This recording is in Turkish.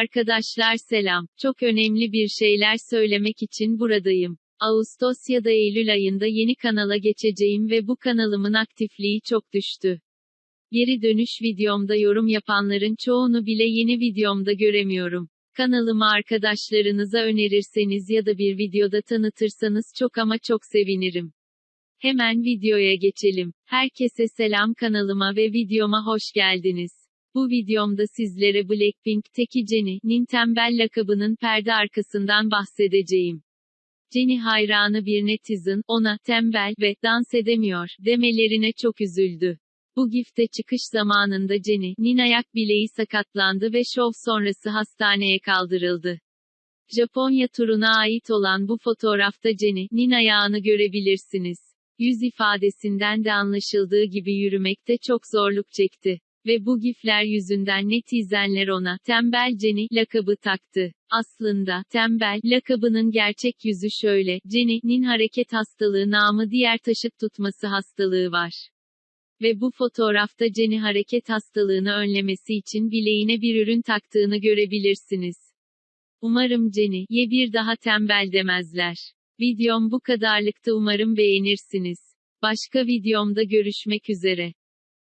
Arkadaşlar selam. Çok önemli bir şeyler söylemek için buradayım. Ağustos ya da Eylül ayında yeni kanala geçeceğim ve bu kanalımın aktifliği çok düştü. Geri dönüş videomda yorum yapanların çoğunu bile yeni videomda göremiyorum. Kanalımı arkadaşlarınıza önerirseniz ya da bir videoda tanıtırsanız çok ama çok sevinirim. Hemen videoya geçelim. Herkese selam kanalıma ve videoma hoş geldiniz. Bu videomda sizlere Blackpink'teki Jennie'nin tembel lakabının perde arkasından bahsedeceğim. Jennie hayranı bir netizen, ona, tembel ve, dans edemiyor, demelerine çok üzüldü. Bu gifte çıkış zamanında Jennie'nin ayak bileği sakatlandı ve şov sonrası hastaneye kaldırıldı. Japonya turuna ait olan bu fotoğrafta Jennie'nin ayağını görebilirsiniz. Yüz ifadesinden de anlaşıldığı gibi yürümekte çok zorluk çekti. Ve bu gifler yüzünden netizenler ona, tembel Jenny, lakabı taktı. Aslında, tembel, lakabının gerçek yüzü şöyle, Jenny'nin hareket hastalığı namı diğer taşıt tutması hastalığı var. Ve bu fotoğrafta Jenny hareket hastalığını önlemesi için bileğine bir ürün taktığını görebilirsiniz. Umarım Jenny'ye bir daha tembel demezler. Videom bu kadarlıktı umarım beğenirsiniz. Başka videomda görüşmek üzere.